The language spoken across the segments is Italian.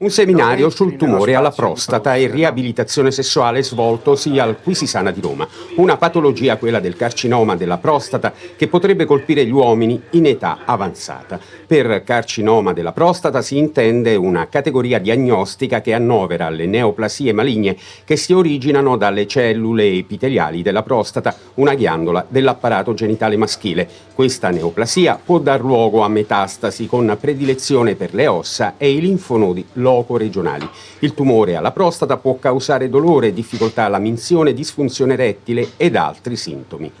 Un seminario sul tumore alla prostata e riabilitazione sessuale svoltosi al Quisisana di Roma. Una patologia, quella del carcinoma della prostata, che potrebbe colpire gli uomini in età avanzata. Per carcinoma della prostata si intende una categoria diagnostica che annovera le neoplasie maligne che si originano dalle cellule epiteliali della prostata, una ghiandola dell'apparato genitale maschile. Questa neoplasia può dar luogo a metastasi con predilezione per le ossa e i linfonodi loco-regionali. Il tumore alla prostata può causare dolore, difficoltà alla minzione, disfunzione rettile ed altri sintomi.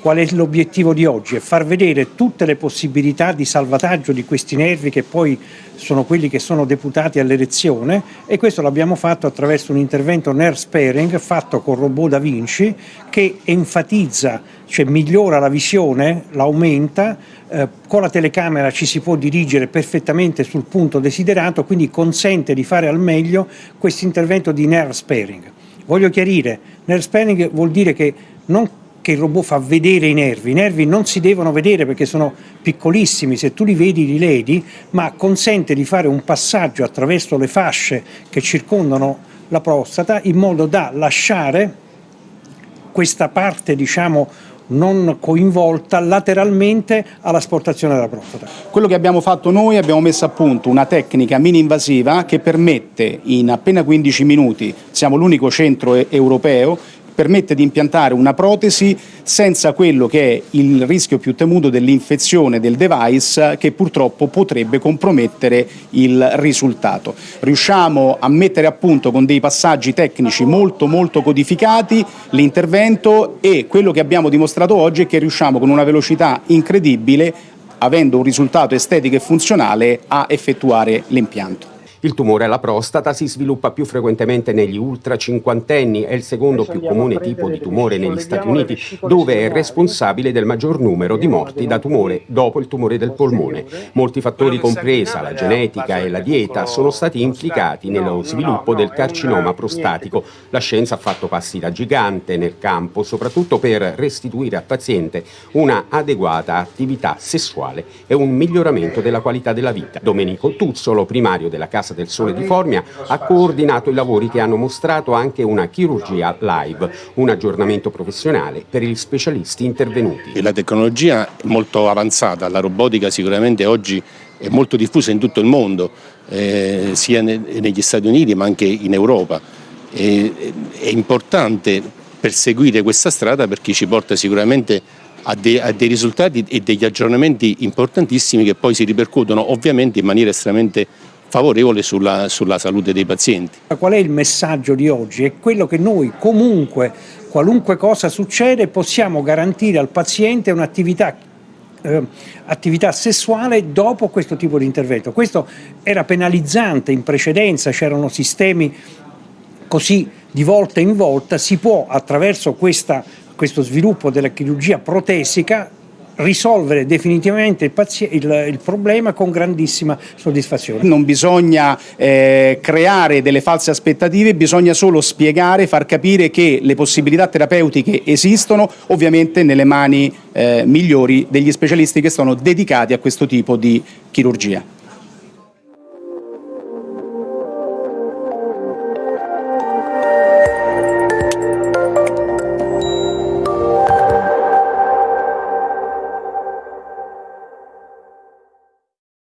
Qual è l'obiettivo di oggi? È far vedere tutte le possibilità di salvataggio di questi nervi che poi sono quelli che sono deputati all'erezione e questo l'abbiamo fatto attraverso un intervento nerve sparing fatto con robot Da Vinci che enfatizza, cioè migliora la visione, l'aumenta, eh, con la telecamera ci si può dirigere perfettamente sul punto desiderato, quindi consente di fare al meglio questo intervento di nerve sparing. Voglio chiarire, nerve sparing vuol dire che non che il robot fa vedere i nervi. I nervi non si devono vedere perché sono piccolissimi, se tu li vedi li ledi, ma consente di fare un passaggio attraverso le fasce che circondano la prostata in modo da lasciare questa parte, diciamo, non coinvolta lateralmente all'asportazione della prostata. Quello che abbiamo fatto noi, abbiamo messo a punto una tecnica mini invasiva che permette in appena 15 minuti, siamo l'unico centro europeo permette di impiantare una protesi senza quello che è il rischio più temuto dell'infezione del device che purtroppo potrebbe compromettere il risultato. Riusciamo a mettere a punto con dei passaggi tecnici molto molto codificati l'intervento e quello che abbiamo dimostrato oggi è che riusciamo con una velocità incredibile avendo un risultato estetico e funzionale a effettuare l'impianto. Il tumore alla prostata si sviluppa più frequentemente negli ultra cinquantenni, è il secondo più comune tipo di tumore negli Stati Uniti, dove è responsabile del maggior numero di morti da tumore dopo il tumore del polmone. Molti fattori, compresa la genetica e la dieta, sono stati implicati nello sviluppo del carcinoma prostatico. La scienza ha fatto passi da gigante nel campo, soprattutto per restituire al paziente una adeguata attività sessuale e un miglioramento della qualità della vita. Domenico Tuzzolo, primario della Casa Piazza del Sole di Formia ha coordinato i lavori che hanno mostrato anche una chirurgia live, un aggiornamento professionale per gli specialisti intervenuti. La tecnologia è molto avanzata, la robotica sicuramente oggi è molto diffusa in tutto il mondo, eh, sia negli Stati Uniti ma anche in Europa. E, è importante perseguire questa strada perché ci porta sicuramente a, de, a, dei risultati e degli aggiornamenti importantissimi che poi si ripercuotono ovviamente in maniera estremamente favorevole sulla, sulla salute dei pazienti. Qual è il messaggio di oggi? È quello che noi comunque, qualunque cosa succede, possiamo garantire al paziente un'attività eh, attività sessuale dopo questo tipo di intervento. Questo era penalizzante in precedenza, c'erano sistemi così di volta in volta, si può attraverso questa, questo sviluppo della chirurgia protesica risolvere definitivamente il, il, il, problema con grandissima soddisfazione. Non bisogna eh, creare delle false aspettative, bisogna solo spiegare, far capire che le possibilità terapeutiche esistono, ovviamente nelle mani eh, migliori degli specialisti che sono dedicati a questo tipo di chirurgia.